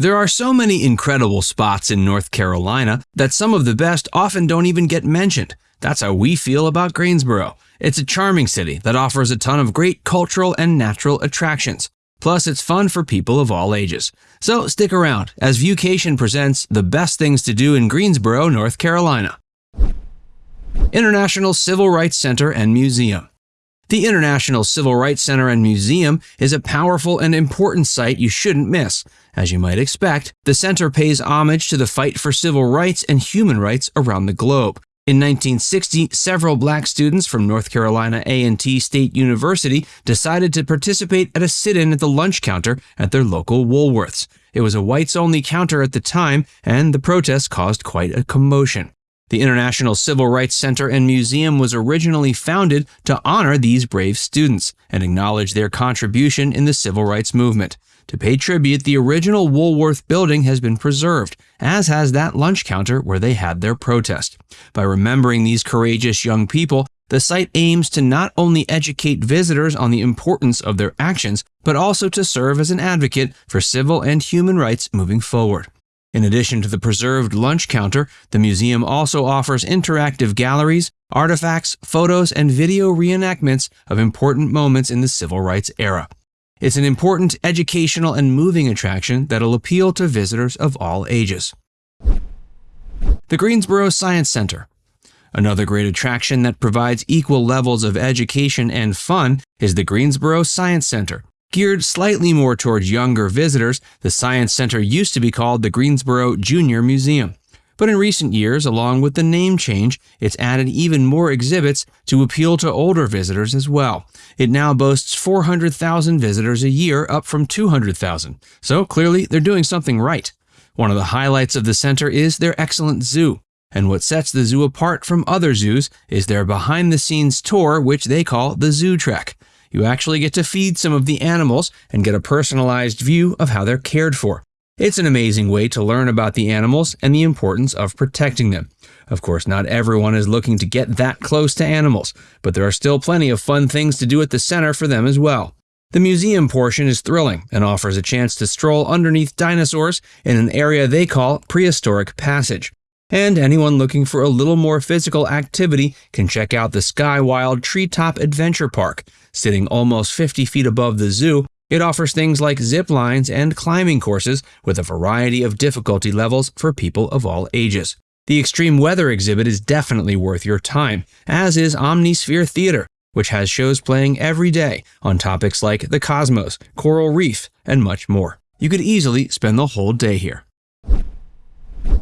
There are so many incredible spots in North Carolina that some of the best often don't even get mentioned. That's how we feel about Greensboro. It's a charming city that offers a ton of great cultural and natural attractions. Plus, it's fun for people of all ages. So stick around as Viewcation presents the best things to do in Greensboro, North Carolina. International Civil Rights Center and Museum. The International Civil Rights Center and Museum is a powerful and important site you shouldn't miss. As you might expect, the center pays homage to the fight for civil rights and human rights around the globe. In 1960, several black students from North Carolina A&T State University decided to participate at a sit-in at the lunch counter at their local Woolworths. It was a whites-only counter at the time, and the protest caused quite a commotion. The International Civil Rights Center and Museum was originally founded to honor these brave students and acknowledge their contribution in the civil rights movement. To pay tribute, the original Woolworth building has been preserved, as has that lunch counter where they had their protest. By remembering these courageous young people, the site aims to not only educate visitors on the importance of their actions, but also to serve as an advocate for civil and human rights moving forward. In addition to the preserved lunch counter, the museum also offers interactive galleries, artifacts, photos, and video reenactments of important moments in the civil rights era. It's an important educational and moving attraction that'll appeal to visitors of all ages. The Greensboro Science Center. Another great attraction that provides equal levels of education and fun is the Greensboro Science Center. Geared slightly more towards younger visitors, the Science Center used to be called the Greensboro Junior Museum. But in recent years, along with the name change, it's added even more exhibits to appeal to older visitors as well. It now boasts 400,000 visitors a year, up from 200,000. So clearly, they're doing something right. One of the highlights of the center is their excellent zoo. And what sets the zoo apart from other zoos is their behind the scenes tour, which they call the Zoo Trek you actually get to feed some of the animals and get a personalized view of how they're cared for. It's an amazing way to learn about the animals and the importance of protecting them. Of course, not everyone is looking to get that close to animals, but there are still plenty of fun things to do at the center for them as well. The museum portion is thrilling and offers a chance to stroll underneath dinosaurs in an area they call Prehistoric Passage. And anyone looking for a little more physical activity can check out the Sky Wild Treetop Adventure Park. Sitting almost 50 feet above the zoo, it offers things like zip lines and climbing courses with a variety of difficulty levels for people of all ages. The extreme weather exhibit is definitely worth your time, as is Omnisphere Theater, which has shows playing every day on topics like the cosmos, coral reef, and much more. You could easily spend the whole day here.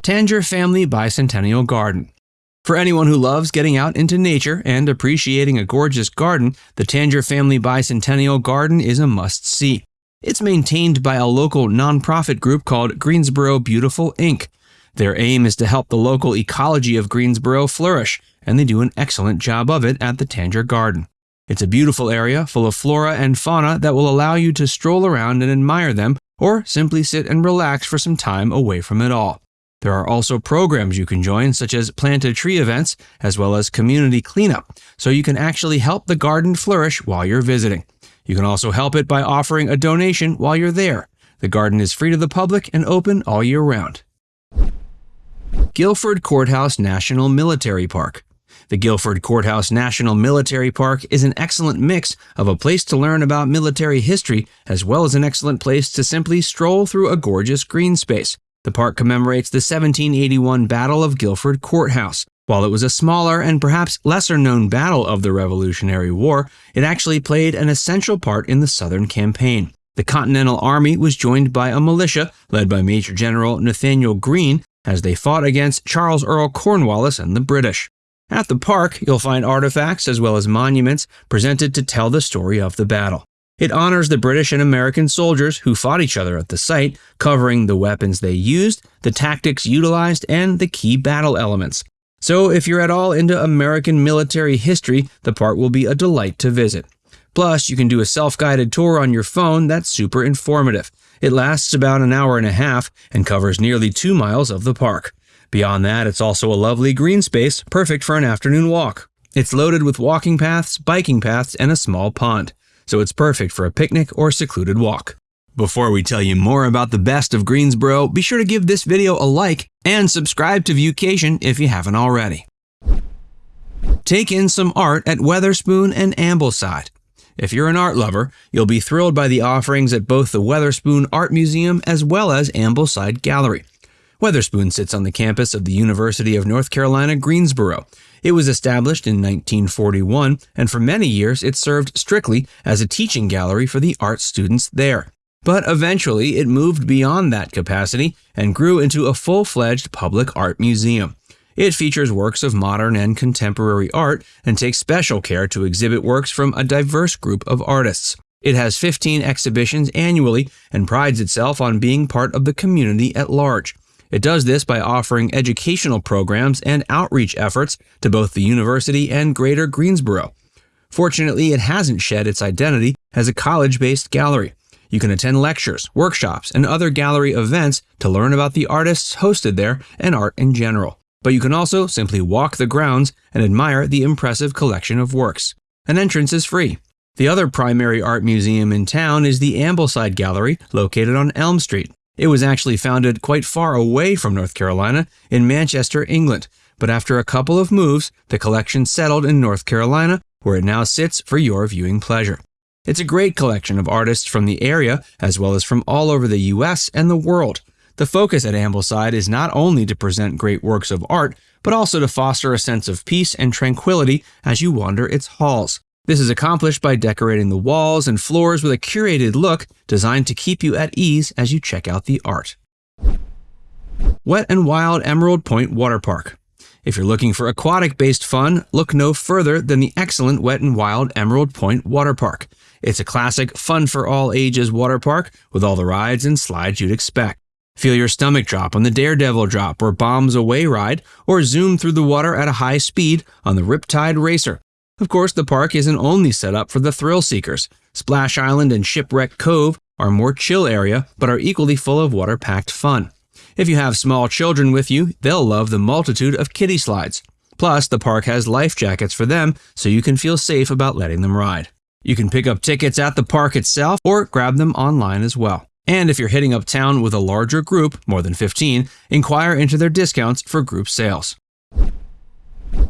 Tanger Family Bicentennial Garden. For anyone who loves getting out into nature and appreciating a gorgeous garden, the Tanger Family Bicentennial Garden is a must see. It's maintained by a local nonprofit group called Greensboro Beautiful Inc. Their aim is to help the local ecology of Greensboro flourish, and they do an excellent job of it at the Tanger Garden. It's a beautiful area full of flora and fauna that will allow you to stroll around and admire them, or simply sit and relax for some time away from it all. There are also programs you can join, such as plant a tree events, as well as community cleanup, so you can actually help the garden flourish while you're visiting. You can also help it by offering a donation while you're there. The garden is free to the public and open all year round. Guilford Courthouse National Military Park. The Guilford Courthouse National Military Park is an excellent mix of a place to learn about military history as well as an excellent place to simply stroll through a gorgeous green space. The park commemorates the 1781 Battle of Guilford Courthouse. While it was a smaller and perhaps lesser known battle of the Revolutionary War, it actually played an essential part in the Southern campaign. The Continental Army was joined by a militia led by Major General Nathanael Greene as they fought against Charles Earl Cornwallis and the British. At the park, you'll find artifacts as well as monuments presented to tell the story of the battle. It honors the British and American soldiers who fought each other at the site, covering the weapons they used, the tactics utilized, and the key battle elements. So if you're at all into American military history, the park will be a delight to visit. Plus, you can do a self-guided tour on your phone that's super informative. It lasts about an hour and a half and covers nearly two miles of the park. Beyond that, it's also a lovely green space, perfect for an afternoon walk. It's loaded with walking paths, biking paths, and a small pond so it's perfect for a picnic or secluded walk. Before we tell you more about the best of Greensboro, be sure to give this video a like and subscribe to Viewcation if you haven't already. Take in some art at Weatherspoon and Ambleside. If you're an art lover, you'll be thrilled by the offerings at both the Weatherspoon Art Museum as well as Ambleside Gallery. Weatherspoon sits on the campus of the University of North Carolina, Greensboro. It was established in 1941, and for many years it served strictly as a teaching gallery for the art students there. But eventually it moved beyond that capacity and grew into a full fledged public art museum. It features works of modern and contemporary art and takes special care to exhibit works from a diverse group of artists. It has 15 exhibitions annually and prides itself on being part of the community at large. It does this by offering educational programs and outreach efforts to both the university and greater Greensboro. Fortunately, it hasn't shed its identity as a college based gallery. You can attend lectures, workshops, and other gallery events to learn about the artists hosted there and art in general. But you can also simply walk the grounds and admire the impressive collection of works. An entrance is free. The other primary art museum in town is the Ambleside Gallery, located on Elm Street. It was actually founded quite far away from North Carolina, in Manchester, England, but after a couple of moves, the collection settled in North Carolina, where it now sits for your viewing pleasure. It's a great collection of artists from the area, as well as from all over the US and the world. The focus at Ambleside is not only to present great works of art, but also to foster a sense of peace and tranquility as you wander its halls. This is accomplished by decorating the walls and floors with a curated look designed to keep you at ease as you check out the art. Wet and Wild Emerald Point Water Park. If you're looking for aquatic based fun, look no further than the excellent Wet and Wild Emerald Point Water Park. It's a classic, fun for all ages water park with all the rides and slides you'd expect. Feel your stomach drop on the Daredevil Drop or Bombs Away ride, or zoom through the water at a high speed on the Riptide Racer. Of course, the park isn't only set up for the thrill seekers. Splash Island and Shipwreck Cove are more chill area, but are equally full of water-packed fun. If you have small children with you, they'll love the multitude of kiddie slides. Plus, the park has life jackets for them, so you can feel safe about letting them ride. You can pick up tickets at the park itself or grab them online as well. And if you're hitting up town with a larger group, more than 15, inquire into their discounts for group sales.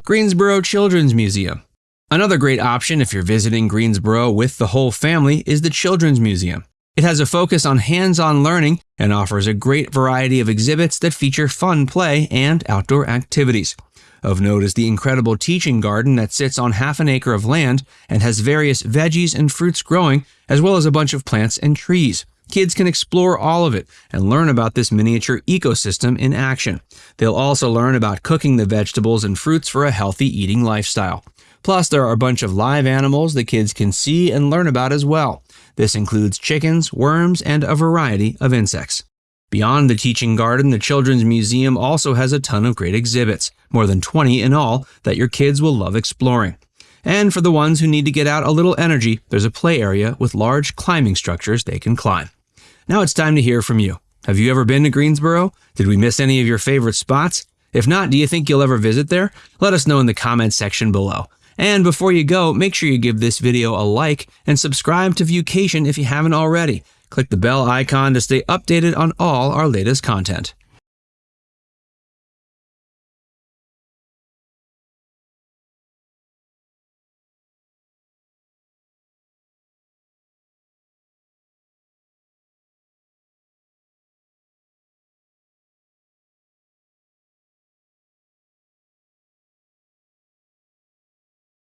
Greensboro Children's Museum. Another great option if you're visiting Greensboro with the whole family is the Children's Museum. It has a focus on hands on learning and offers a great variety of exhibits that feature fun play and outdoor activities. Of note is the incredible teaching garden that sits on half an acre of land and has various veggies and fruits growing, as well as a bunch of plants and trees. Kids can explore all of it and learn about this miniature ecosystem in action. They'll also learn about cooking the vegetables and fruits for a healthy eating lifestyle. Plus, there are a bunch of live animals the kids can see and learn about as well. This includes chickens, worms, and a variety of insects. Beyond the teaching garden, the Children's Museum also has a ton of great exhibits, more than 20 in all, that your kids will love exploring. And for the ones who need to get out a little energy, there's a play area with large climbing structures they can climb. Now it's time to hear from you. Have you ever been to Greensboro? Did we miss any of your favorite spots? If not, do you think you'll ever visit there? Let us know in the comments section below. And before you go, make sure you give this video a like and subscribe to Viewcation if you haven't already. Click the bell icon to stay updated on all our latest content.